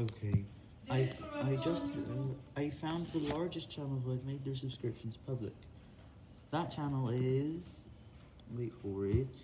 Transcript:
Okay, I I just uh, I found the largest channel who had made their subscriptions public. That channel is wait for it.